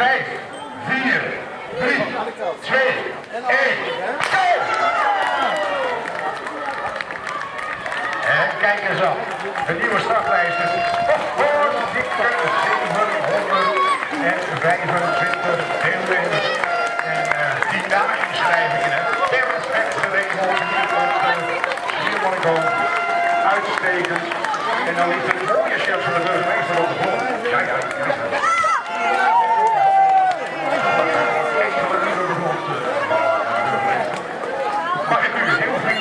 5, 4, 3, 2, 1, go! En kijk eens op, de nieuwe startlijsten voor Victor 725 deelnemers. En uh, die na inschrijvingen, ter respect geregeld, hier op de Uitstekend. En dan is er